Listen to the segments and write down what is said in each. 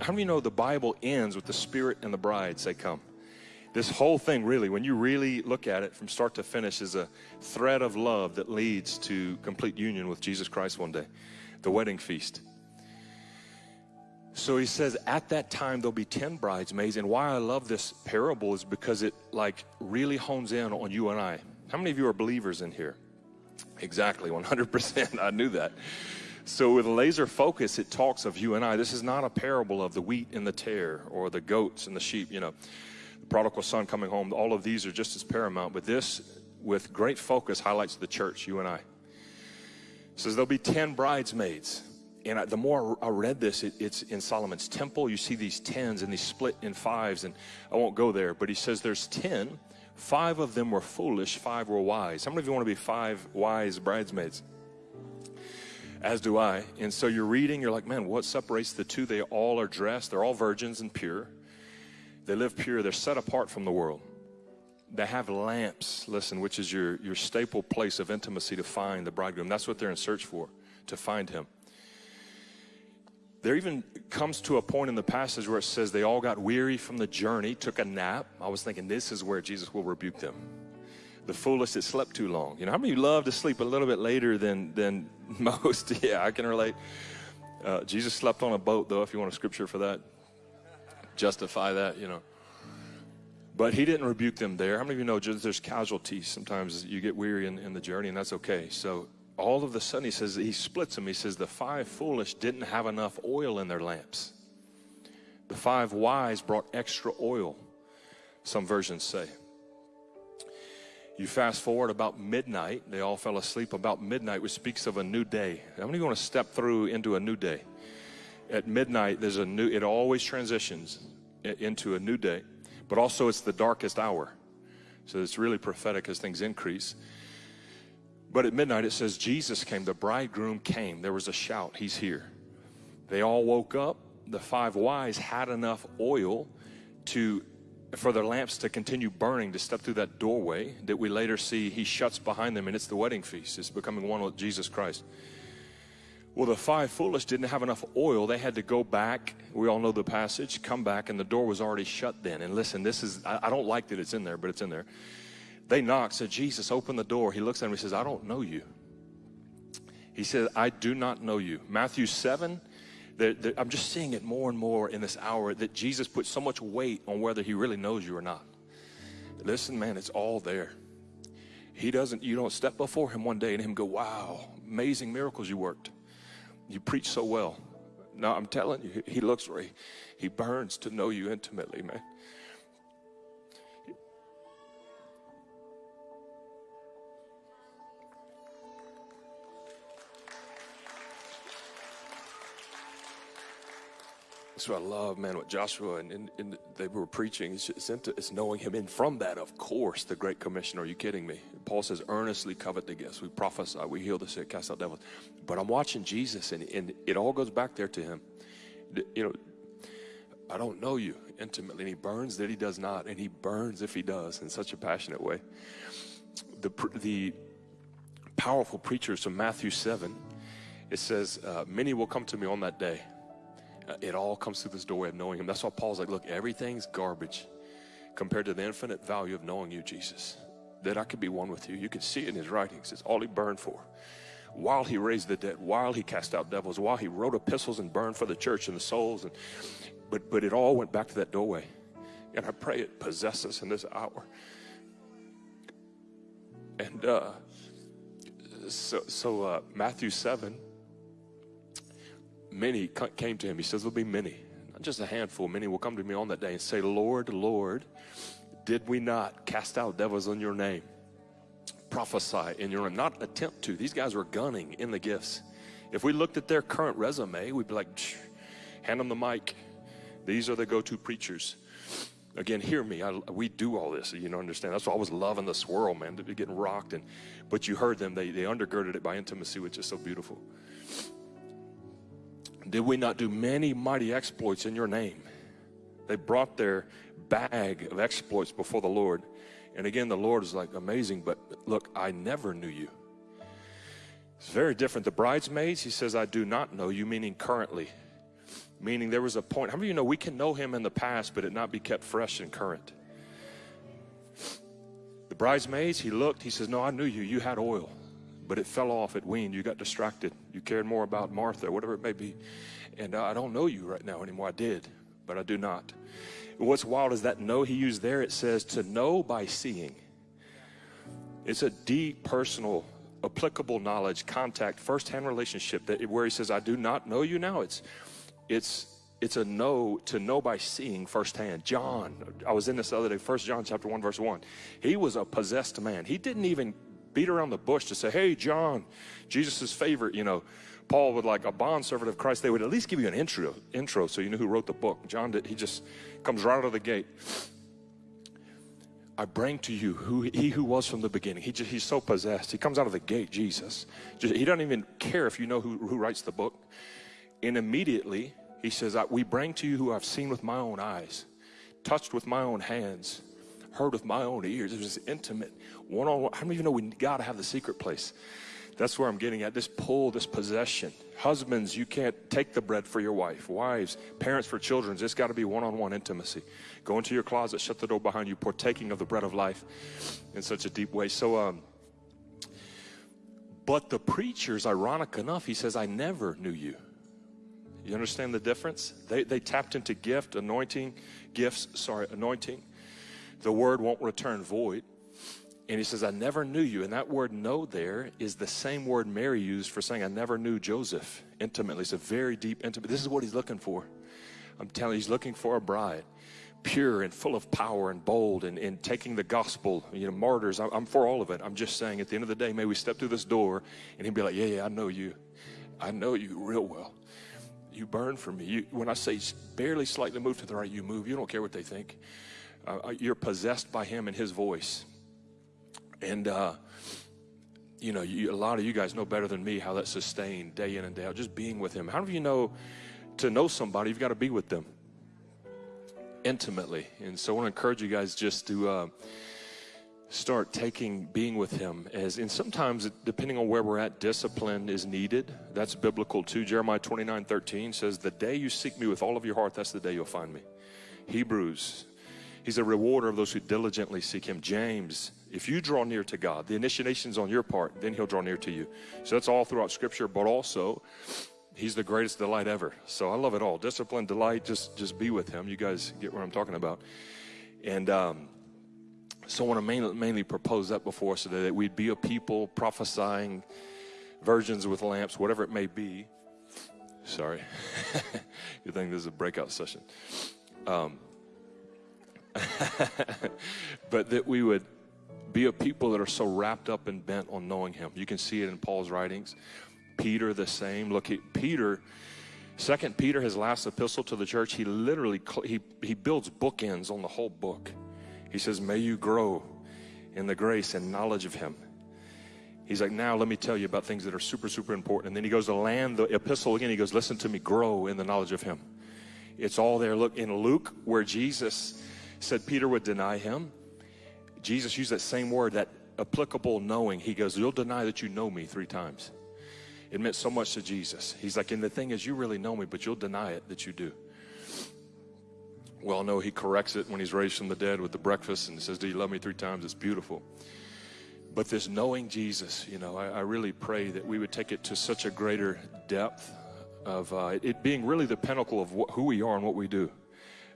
How many know the Bible ends with the Spirit and the bride say, Come? This whole thing, really, when you really look at it from start to finish, is a thread of love that leads to complete union with Jesus Christ one day, the wedding feast. So he says, at that time there'll be 10 bridesmaids. And why I love this parable is because it like really hones in on you and I. How many of you are believers in here? Exactly, 100%. I knew that. So with laser focus, it talks of you and I. This is not a parable of the wheat and the tare or the goats and the sheep, you know, the prodigal son coming home. All of these are just as paramount. But this, with great focus, highlights the church, you and I. It says there'll be 10 bridesmaids and I, the more I read this, it, it's in Solomon's temple. You see these tens and these split in fives, and I won't go there, but he says there's ten. Five of them were foolish, five were wise. How many of you want to be five wise bridesmaids? As do I. And so you're reading, you're like, man, what separates the two? They all are dressed, they're all virgins and pure. They live pure, they're set apart from the world. They have lamps, listen, which is your, your staple place of intimacy to find the bridegroom. That's what they're in search for, to find him. There even comes to a point in the passage where it says they all got weary from the journey, took a nap. I was thinking this is where Jesus will rebuke them. The foolish that slept too long. You know, how many of you love to sleep a little bit later than, than most? yeah, I can relate. Uh, Jesus slept on a boat, though, if you want a scripture for that. Justify that, you know. But he didn't rebuke them there. How many of you know there's casualties? Sometimes you get weary in, in the journey, and that's okay. So all of a sudden, he says, he splits them. He says, the five foolish didn't have enough oil in their lamps. The five wise brought extra oil, some versions say. You fast forward about midnight, they all fell asleep about midnight, which speaks of a new day. How many want to step through into a new day? At midnight, there's a new, it always transitions into a new day, but also it's the darkest hour. So it's really prophetic as things increase. But at midnight it says, Jesus came, the bridegroom came. There was a shout, He's here. They all woke up. The five wise had enough oil to for their lamps to continue burning to step through that doorway that we later see he shuts behind them and it's the wedding feast. It's becoming one with Jesus Christ. Well, the five foolish didn't have enough oil. They had to go back. We all know the passage, come back, and the door was already shut then. And listen, this is, I, I don't like that it's in there, but it's in there. They knock, said, Jesus, open the door. He looks at him, he says, I don't know you. He said, I do not know you. Matthew 7, I'm just seeing it more and more in this hour that Jesus puts so much weight on whether he really knows you or not. Listen, man, it's all there. He doesn't, you don't step before him one day and him go, wow, amazing miracles you worked. You preach so well. No, I'm telling you, he looks, he burns to know you intimately, man. That's what I love, man, what Joshua and, and, and they were preaching. It's, it's, knowing him. And from that, of course, the Great Commission. Are you kidding me? Paul says, earnestly covet the gifts. We prophesy, we heal the sick, cast out devils. But I'm watching Jesus, and, and it all goes back there to him. You know, I don't know you intimately. And he burns that he does not, and he burns if he does in such a passionate way. The, the powerful preachers from Matthew 7, it says, uh, Many will come to me on that day it all comes through this doorway of knowing Him. That's why Paul's like, look, everything's garbage compared to the infinite value of knowing you, Jesus. That I could be one with you. You can see it in His writings. It's all He burned for. While He raised the dead, while He cast out devils, while He wrote epistles and burned for the church and the souls. And, but, but it all went back to that doorway. And I pray it possesses us in this hour. And uh, so, so uh, Matthew 7 many came to him. He says, There'll be many, not just a handful. Many will come to me on that day and say, Lord, Lord, did we not cast out devils in your name? Prophesy in your name, not attempt to. These guys were gunning in the gifts. If we looked at their current resume, we'd be like, hand them the mic. These are the go to preachers. Again, hear me. I, we do all this, you know, understand. That's why I was loving the swirl, man, to be getting rocked. And but you heard them; they they undergirded it by intimacy, which is so beautiful. Did we not do many mighty exploits in your name? They brought their bag of exploits before the Lord. And again, the Lord is like, amazing, but look, I never knew you. It's very different. The bridesmaids, he says, I do not know you, meaning currently. Meaning there was a point. How many of you know we can know him in the past, but it not be kept fresh and current? The bridesmaids, he looked, he says, No, I knew you. You had oil, but it fell off, it weaned. You got distracted. You cared more about Martha, whatever it may be. And I don't know you right now anymore. I did, but I do not. what's wild is that no he used there, it says to know by seeing. It's a deep, personal, applicable knowledge, contact, firsthand relationship that where he says, I do not know you now. It's it's it's a no to know by seeing firsthand. John, I was in this other day, First John chapter 1, verse 1. He was a possessed man. He didn't even beat around the bush to say, Hey, John, Jesus' favorite, you know. Paul would like a bond servant of Christ, they would at least give you an intro, intro so you knew who wrote the book. John did, he just comes right out of the gate. I bring to you who he who was from the beginning. He just, he's so possessed. He comes out of the gate, Jesus. Just, he doesn't even care if you know who, who writes the book. And immediately, he says, We bring to you who I've seen with my own eyes, touched with my own hands, heard with my own ears. It was intimate, one on one. Many of you know we got to have the secret place? That's where I'm getting at. This pull, this possession. Husbands, you can't take the bread for your wife. Wives, parents for children, it's got to be one on one intimacy. Go into your closet, shut the door behind you, partaking of the bread of life in such a deep way. So, um, but the preachers, ironic enough, he says, I never knew you. You understand the difference? They, they tapped into gift, anointing, gifts, sorry, anointing. The word won't return void. And he says, I never knew you. And that word know there is the same word Mary used for saying, I never knew Joseph intimately. It's a very deep, intimate. This is what he's looking for. I'm telling you, he's looking for a bride, pure and full of power and bold and, and taking the gospel, you know, martyrs. I'm, I'm for all of it. I'm just saying, at the end of the day, may we step through this door and he'd be like, Yeah, yeah, I know you. I know you real well you burn for me. You, when I say barely slightly move to the right, you move. You don't care what they think. Uh, uh, you're possessed by Him and His voice. And, uh, you know, you, a lot of you guys know better than me how that's sustained day in and day out, just being with Him. How do you know to know somebody, you've got to be with them intimately? And so I want to encourage you guys just to. Uh, start taking being with him as and sometimes depending on where we're at discipline is needed that's biblical too jeremiah 29 13 says the day you seek me with all of your heart that's the day you'll find me hebrews he's a rewarder of those who diligently seek him james if you draw near to god the initiation's on your part then he'll draw near to you so that's all throughout scripture but also he's the greatest delight ever so i love it all discipline delight just just be with him you guys get what i'm talking about and um so I want to mainly, mainly propose that before us today that we'd be a people prophesying virgins with lamps, whatever it may be. Sorry. you think this is a breakout session. Um, but that we would be a people that are so wrapped up and bent on knowing Him. You can see it in Paul's writings. Peter, the same. Look, he, Peter, Second Peter, his last epistle to the church, he literally he he builds bookends on the whole book. He says, May you grow in the grace and knowledge of Him. He's like, Now let me tell you about things that are super, super important. And then he goes to land the epistle again. He goes, Listen to me, grow in the knowledge of Him. It's all there. Look, in Luke, where Jesus said Peter would deny him, Jesus used that same word, that applicable knowing. He goes, You'll deny that you know me three times. It meant so much to Jesus. He's like, And the thing is, you really know me, but you'll deny it that you do well no, he corrects it when he's raised from the dead with the breakfast and says, Do you love me three times? It's beautiful. But this knowing Jesus, you know, I, I really pray that we would take it to such a greater depth of uh, it being really the pinnacle of who we are and what we do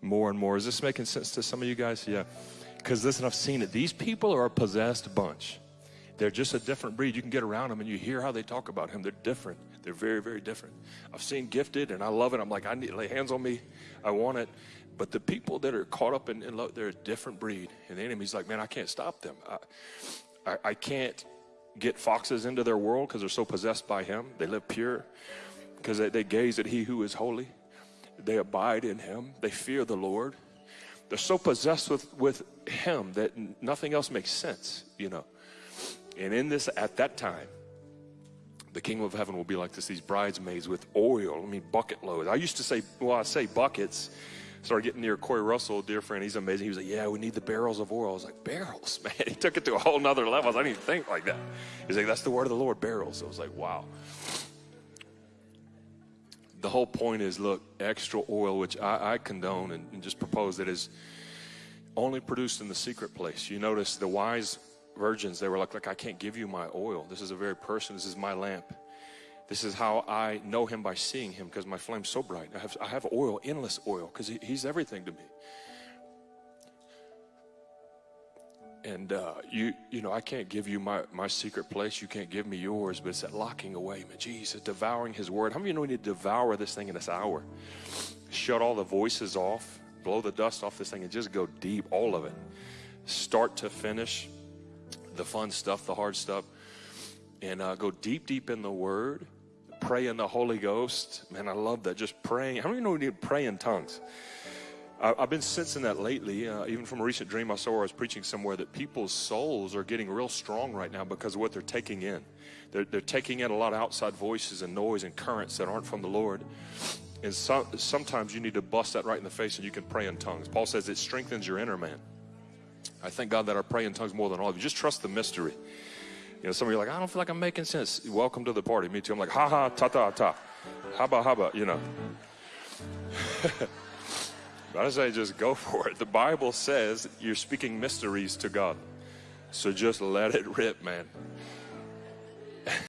more and more. Is this making sense to some of you guys? Yeah. Because listen, I've seen it. These people are a possessed bunch. They're just a different breed. You can get around them and you hear how they talk about him. They're different. They're very, very different. I've seen gifted and I love it. I'm like, I need to lay hands on me. I want it. But the people that are caught up in, in love, they're a different breed. And the enemy's like, man, I can't stop them. I, I, I can't get foxes into their world because they're so possessed by him. They live pure because they, they gaze at he who is holy. They abide in him. They fear the Lord. They're so possessed with, with him that nothing else makes sense, you know. And in this, at that time, the kingdom of heaven will be like this these bridesmaids with oil, I mean, bucket loads. I used to say, well, I say buckets started getting near Corey Russell, dear friend. He's amazing. He was like, Yeah, we need the barrels of oil. I was like, Barrels, man. He took it to a whole nother level. I didn't even think like that. He's like, That's the word of the Lord, barrels. I was like, Wow. The whole point is look, extra oil, which I, I condone and, and just propose that is only produced in the secret place. You notice the wise virgins, they were like, like, I can't give you my oil. This is a very person. This is my lamp. This is how I know him by seeing him because my flame's so bright. I have, I have oil, endless oil, because he, he's everything to me. And uh, you, you know, I can't give you my, my secret place. You can't give me yours, but it's that locking away, man. Jesus, devouring His Word. How many of you know we need to devour this thing in this hour? Shut all the voices off, blow the dust off this thing, and just go deep, all of it, start to finish. The fun stuff, the hard stuff, and uh, go deep, deep in the Word. Pray in the Holy Ghost. Man, I love that. Just praying. How many you know we need to pray in tongues? I've been sensing that lately, uh, even from a recent dream I saw where I was preaching somewhere, that people's souls are getting real strong right now because of what they're taking in. They're, they're taking in a lot of outside voices and noise and currents that aren't from the Lord. And so, sometimes you need to bust that right in the face and you can pray in tongues. Paul says it strengthens your inner man. I thank God that I pray in tongues more than all of you. Just trust the mystery. You know, some of you are like, I don't feel like I'm making sense. Welcome to the party. Me too. I'm like, ha ha, ta ta ta. Haba haba, you know. But I say just go for it. The Bible says you're speaking mysteries to God. So just let it rip, man.